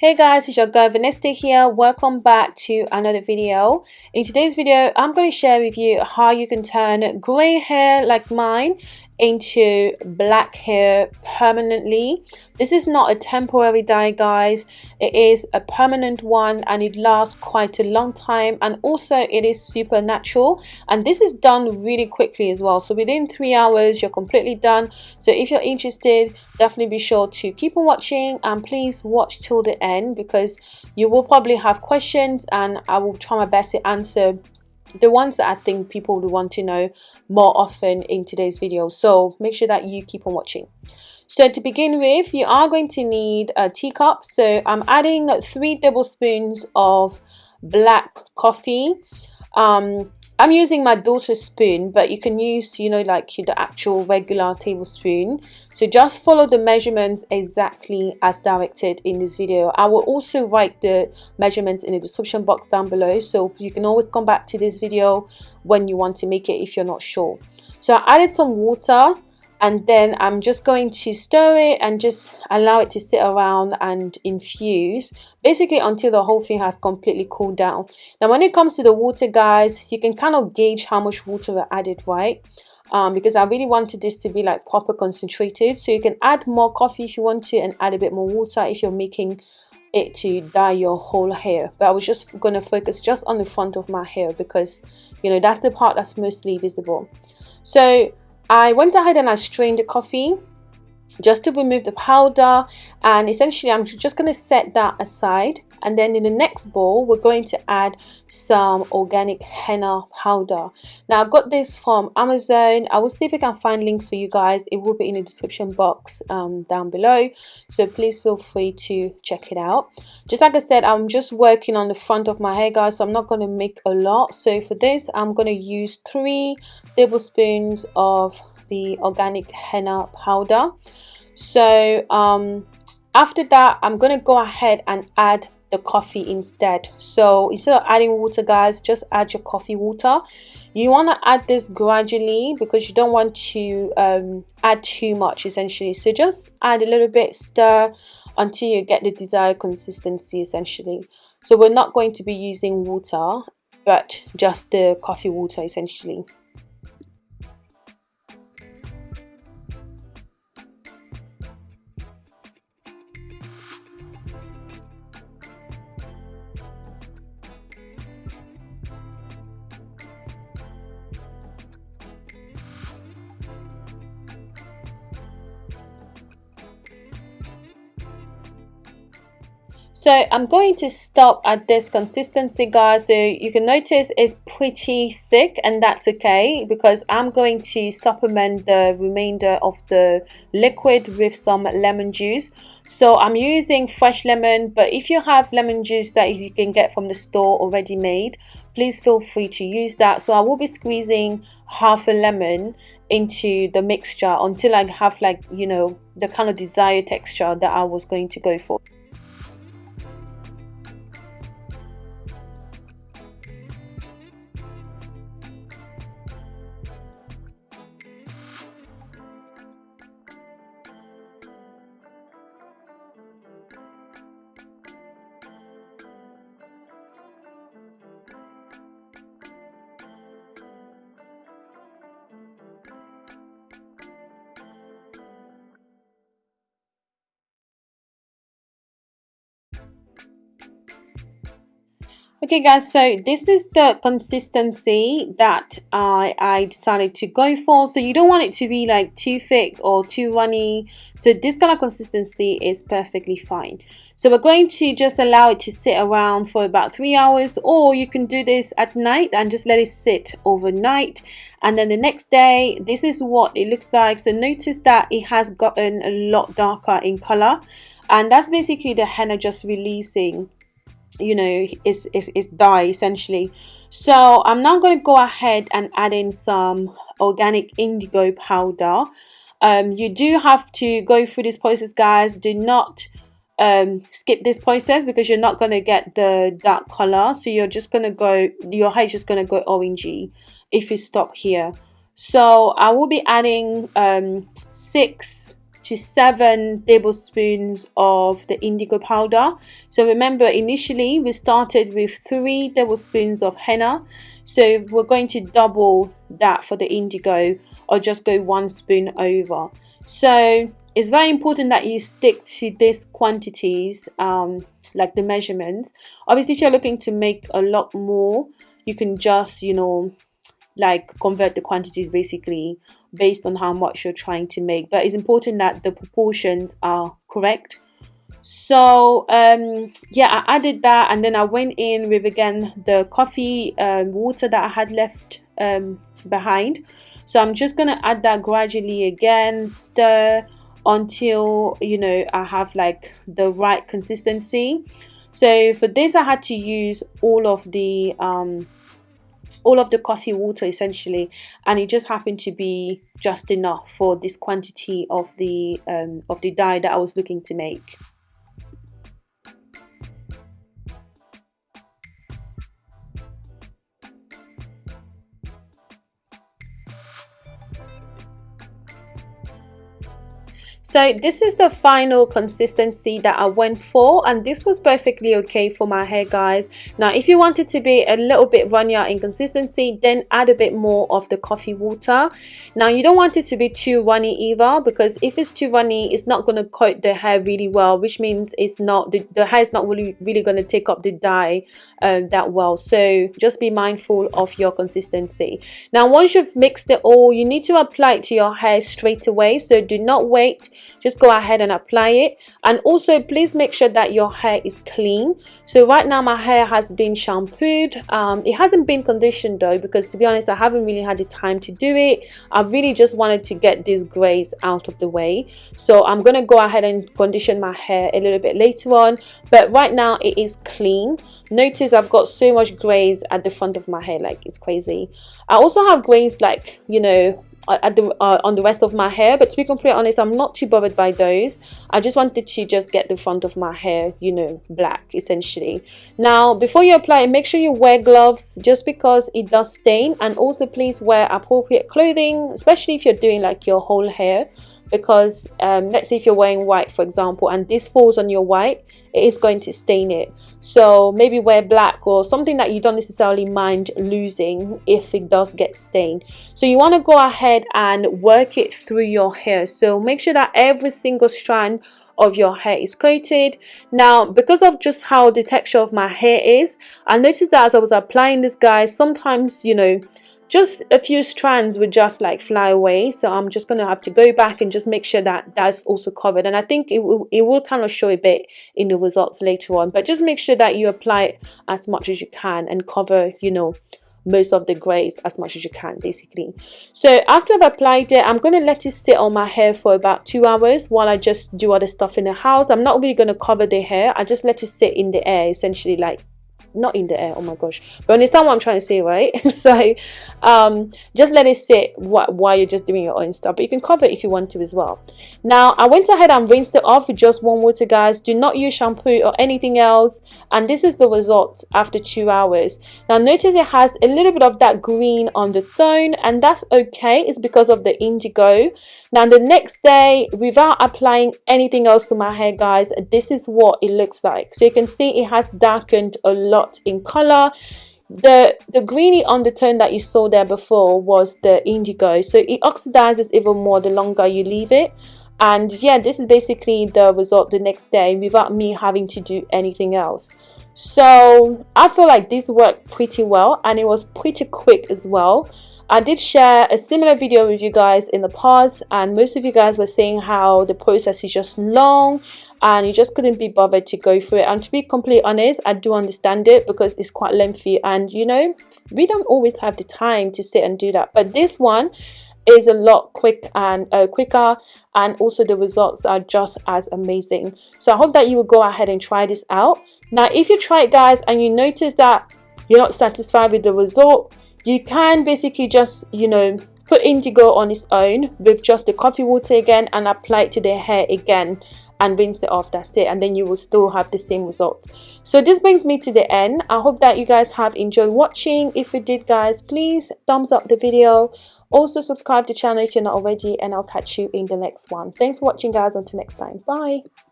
Hey guys, it's your girl Vanessa here. Welcome back to another video. In today's video, I'm going to share with you how you can turn grey hair like mine into black hair permanently. This is not a temporary dye guys. It is a permanent one and it lasts quite a long time. And also it is super natural and this is done really quickly as well. So within three hours you're completely done. So if you're interested definitely be sure to keep on watching and please watch till the end because you will probably have questions and I will try my best to answer the ones that I think people would want to know more often in today's video. So make sure that you keep on watching. So to begin with you are going to need a teacup. So I'm adding three tablespoons of black coffee. Um, I'm using my daughter's spoon but you can use you know like the actual regular tablespoon. So just follow the measurements exactly as directed in this video. I will also write the measurements in the description box down below so you can always come back to this video when you want to make it if you're not sure. So I added some water and then I'm just going to stir it and just allow it to sit around and infuse basically until the whole thing has completely cooled down. Now when it comes to the water guys you can kind of gauge how much water I added right? Um, because I really wanted this to be like proper concentrated. So you can add more coffee if you want to and add a bit more water if you're making it to dye your whole hair. But I was just going to focus just on the front of my hair because you know that's the part that's mostly visible. So I went ahead and I strained the coffee just to remove the powder and essentially I'm just going to set that aside and then in the next bowl we're going to add some organic henna powder. Now I got this from Amazon. I will see if I can find links for you guys. It will be in the description box um, down below. So please feel free to check it out. Just like I said I'm just working on the front of my hair guys so I'm not going to make a lot. So for this I'm going to use three tablespoons of the organic henna powder. So um, after that I'm gonna go ahead and add the coffee instead. So instead of adding water guys just add your coffee water. You want to add this gradually because you don't want to um, add too much essentially. So just add a little bit stir until you get the desired consistency essentially. So we're not going to be using water but just the coffee water essentially so I'm going to stop at this consistency guys. So you can notice it's pretty thick and that's okay because I'm going to supplement the remainder of the liquid with some lemon juice. So I'm using fresh lemon but if you have lemon juice that you can get from the store already made please feel free to use that. So I will be squeezing half a lemon into the mixture until I have like you know the kind of desired texture that I was going to go for okay guys so this is the consistency that I, I decided to go for. So you don't want it to be like too thick or too runny. So this kind of consistency is perfectly fine. So we're going to just allow it to sit around for about three hours or you can do this at night and just let it sit overnight. And then the next day this is what it looks like. So notice that it has gotten a lot darker in color. And that's basically the henna just releasing you know is is, is dye essentially. So I'm now going to go ahead and add in some organic indigo powder. Um, you do have to go through this process guys. Do not um, skip this process because you're not going to get the dark color. So you're just going to go your hair is just going to go orangey if you stop here. So I will be adding um, six to seven tablespoons of the indigo powder. So remember initially we started with three tablespoons of henna. So we're going to double that for the indigo or just go one spoon over. So it's very important that you stick to these quantities um, like the measurements. Obviously if you're looking to make a lot more you can just you know like convert the quantities basically based on how much you're trying to make but it's important that the proportions are correct. So um yeah i added that and then i went in with again the coffee um, water that i had left um behind. So i'm just gonna add that gradually again stir until you know i have like the right consistency. So for this i had to use all of the um all of the coffee water essentially and it just happened to be just enough for this quantity of the um, of the dye that I was looking to make So this is the final consistency that I went for and this was perfectly okay for my hair guys. Now if you want it to be a little bit runnier in consistency then add a bit more of the coffee water. Now you don't want it to be too runny either because if it's too runny it's not going to coat the hair really well which means it's not the, the hair is not really really going to take up the dye um, that well. So just be mindful of your consistency. Now once you've mixed it all you need to apply it to your hair straight away so do not wait just go ahead and apply it. And also please make sure that your hair is clean. So right now my hair has been shampooed. Um, it hasn't been conditioned though because to be honest I haven't really had the time to do it. I really just wanted to get these grays out of the way. So I'm gonna go ahead and condition my hair a little bit later on. But right now it is clean. Notice I've got so much grays at the front of my hair. Like it's crazy. I also have grays like you know at the uh, on the rest of my hair. But to be completely honest i'm not too bothered by those. I just wanted to just get the front of my hair you know black essentially. Now before you apply it make sure you wear gloves just because it does stain. And also please wear appropriate clothing especially if you're doing like your whole hair because um, let's say if you're wearing white for example and this falls on your white it is going to stain it. So maybe wear black or something that you don't necessarily mind losing if it does get stained. So you want to go ahead and work it through your hair. So make sure that every single strand of your hair is coated. Now because of just how the texture of my hair is I noticed that as I was applying this guys sometimes you know just a few strands would just like fly away. So I'm just gonna have to go back and just make sure that that's also covered. And I think it will, it will kind of show a bit in the results later on. But just make sure that you apply it as much as you can and cover you know most of the grays as much as you can basically. So after I've applied it I'm going to let it sit on my hair for about two hours while I just do other stuff in the house. I'm not really going to cover the hair. I just let it sit in the air essentially like not in the air oh my gosh. But understand what i'm trying to say right? So um just let it sit while you're just doing your own stuff but you can cover it if you want to as well. Now i went ahead and rinsed it off with just warm water guys. Do not use shampoo or anything else. And this is the result after two hours. Now notice it has a little bit of that green on the tone and that's okay. It's because of the indigo. Now the next day without applying anything else to my hair guys this is what it looks like. So you can see it has darkened a in color. The the greeny undertone that you saw there before was the indigo. So it oxidizes even more the longer you leave it. And yeah this is basically the result the next day without me having to do anything else. So i feel like this worked pretty well and it was pretty quick as well. I did share a similar video with you guys in the past and most of you guys were saying how the process is just long and you just couldn't be bothered to go through it. And to be completely honest I do understand it because it's quite lengthy and you know we don't always have the time to sit and do that. But this one is a lot quick and uh, quicker and also the results are just as amazing. So I hope that you will go ahead and try this out. Now if you try it guys and you notice that you're not satisfied with the result you can basically just you know put indigo on its own with just the coffee water again and apply it to the hair again and rinse it off that's it and then you will still have the same results. So this brings me to the end. I hope that you guys have enjoyed watching. If you did guys please thumbs up the video. Also subscribe to the channel if you're not already and I'll catch you in the next one. Thanks for watching guys. Until next time. Bye